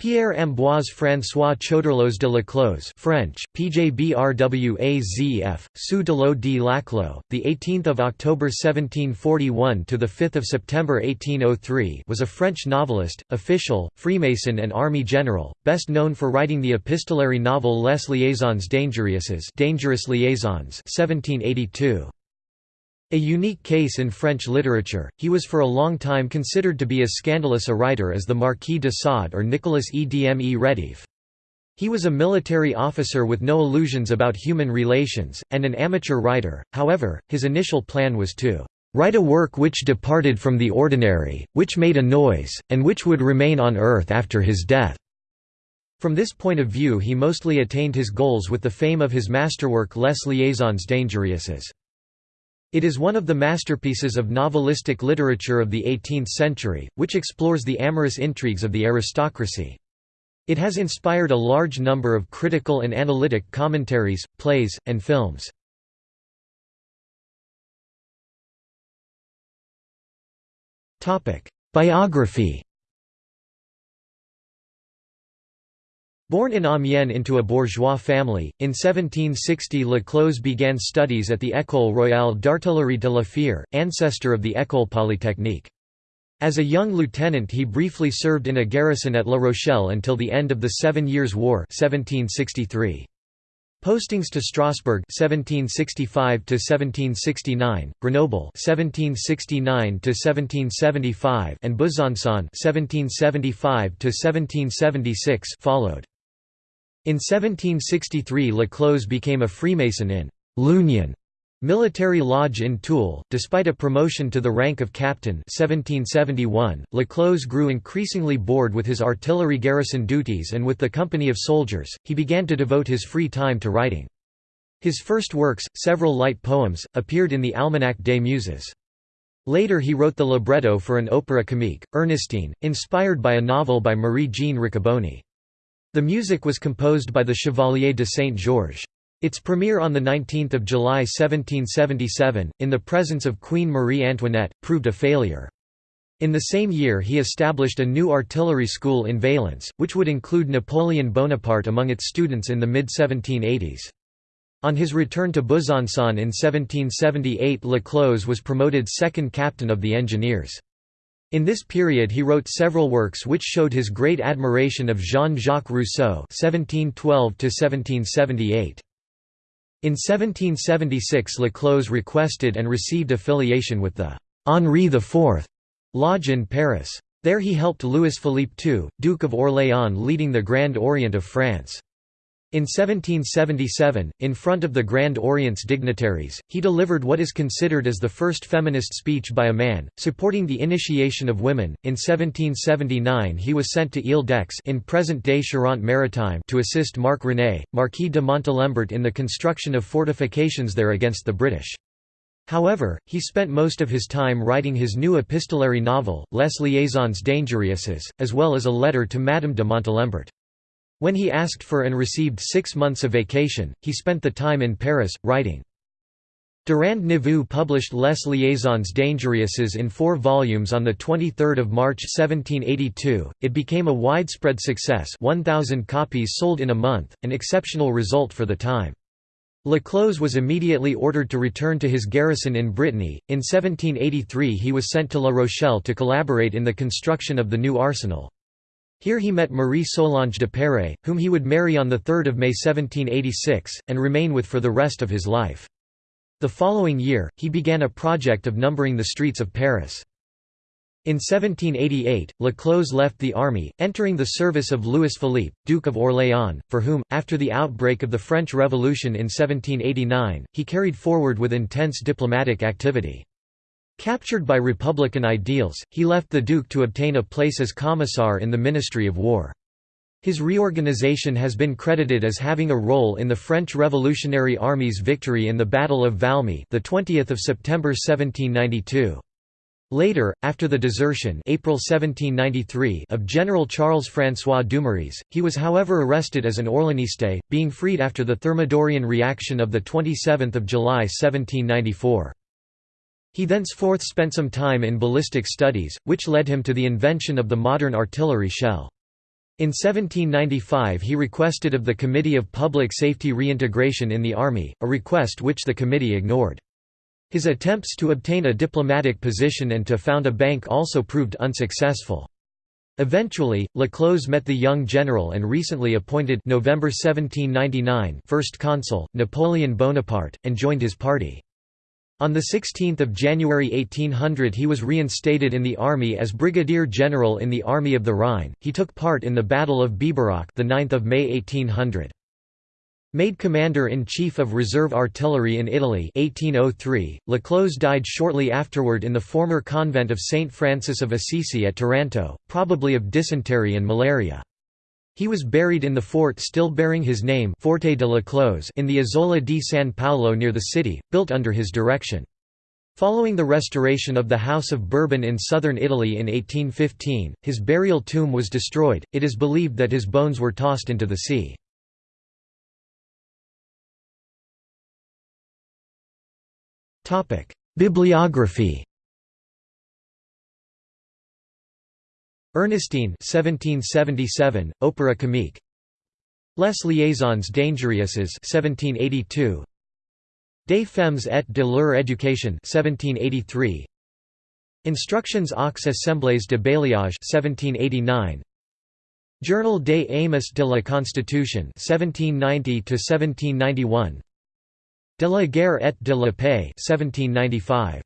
Pierre-Ambroise François Choderlos de Laclos French, PJBRWAZF, Sous de l'eau de Laclos, the 18th of October 1741 to the 5th of September 1803 was a French novelist, official, Freemason and army general, best known for writing the epistolary novel Les Liaisons Dangereuses Dangerous Liaisons 1782. A unique case in French literature, he was for a long time considered to be as scandalous a writer as the Marquis de Sade or Nicolas Edme Rétif. He was a military officer with no illusions about human relations, and an amateur writer, however, his initial plan was to "...write a work which departed from the ordinary, which made a noise, and which would remain on earth after his death." From this point of view he mostly attained his goals with the fame of his masterwork Les Liaisons Dangereuses. It is one of the masterpieces of novelistic literature of the 18th century, which explores the amorous intrigues of the aristocracy. It has inspired a large number of critical and analytic commentaries, plays, and films. Biography Born in Amiens into a bourgeois family, in 1760 Laclos began studies at the École royale d'artillerie de la Fère, ancestor of the École polytechnique. As a young lieutenant he briefly served in a garrison at La Rochelle until the end of the Seven Years' War 1763. Postings to Strasbourg 1765 to 1769, Grenoble 1769 to 1775 and Besançon 1775 to 1776 followed. In 1763 Laclos became a Freemason in «l'Union» military lodge in Toul. Despite a promotion to the rank of captain 1771, Laclos grew increasingly bored with his artillery garrison duties and with the company of soldiers, he began to devote his free time to writing. His first works, several light poems, appeared in the Almanach des Muses. Later he wrote the libretto for an opera comique, Ernestine, inspired by a novel by Marie-Jeanne Riccoboni. The music was composed by the Chevalier de Saint-Georges. Its premiere on 19 July 1777, in the presence of Queen Marie Antoinette, proved a failure. In the same year he established a new artillery school in Valence, which would include Napoleon Bonaparte among its students in the mid-1780s. On his return to Besançon in 1778 Laclos was promoted second captain of the engineers. In this period he wrote several works which showed his great admiration of Jean-Jacques Rousseau (1712–1778). In 1776 Laclos requested and received affiliation with the Henri IV Lodge in Paris. There he helped Louis-Philippe II, Duke of Orléans leading the Grand Orient of France. In 1777, in front of the Grand Orient's dignitaries, he delivered what is considered as the first feminist speech by a man, supporting the initiation of women. In 1779, he was sent to Ile-d'Aix in present-day Charente-Maritime to assist Marc René, Marquis de Montalembert in the construction of fortifications there against the British. However, he spent most of his time writing his new epistolary novel, Les Liaisons Dangereuses, as well as a letter to Madame de Montalembert. When he asked for and received six months of vacation, he spent the time in Paris, writing. Durand Neveu published Les Liaisons Dangereuses in four volumes on 23 March 1782. It became a widespread success 1,000 copies sold in a month, an exceptional result for the time. Laclos was immediately ordered to return to his garrison in Brittany. In 1783 he was sent to La Rochelle to collaborate in the construction of the new arsenal. Here he met Marie Solange Duperré, whom he would marry on 3 May 1786, and remain with for the rest of his life. The following year, he began a project of numbering the streets of Paris. In 1788, Laclos left the army, entering the service of Louis Philippe, Duke of Orléans, for whom, after the outbreak of the French Revolution in 1789, he carried forward with intense diplomatic activity. Captured by Republican ideals, he left the Duke to obtain a place as commissar in the Ministry of War. His reorganization has been credited as having a role in the French Revolutionary Army's victory in the Battle of Valmy, the 20th of September 1792. Later, after the desertion April 1793 of General Charles-François Dumouriez, he was however arrested as an Orléaniste, being freed after the Thermidorian reaction of 27 July 1794. He thenceforth spent some time in ballistic studies, which led him to the invention of the modern artillery shell. In 1795 he requested of the Committee of Public Safety reintegration in the army, a request which the committee ignored. His attempts to obtain a diplomatic position and to found a bank also proved unsuccessful. Eventually, Laclos met the young general and recently appointed November 1799 first consul, Napoleon Bonaparte, and joined his party. On 16 January 1800 he was reinstated in the army as brigadier general in the Army of the Rhine. He took part in the Battle of Biberach, the 9th of May 1800. Made commander-in-chief of reserve artillery in Italy 1803, Laclos died shortly afterward in the former convent of St. Francis of Assisi at Taranto, probably of dysentery and malaria. He was buried in the fort still bearing his name Forte de Laclos in the Isola di San Paolo near the city, built under his direction. Following the restoration of the House of Bourbon in southern Italy in 1815, his burial tomb was destroyed, it is believed that his bones were tossed into the sea. Bibliography Ernestine 1777, Opera comique. Les liaisons dangereuses 1782 Des femmes et de leur éducation 1783 Instructions aux assemblées de bailliage 1789 Journal des amis de la Constitution 1790 1791 De la guerre et de la paix 1795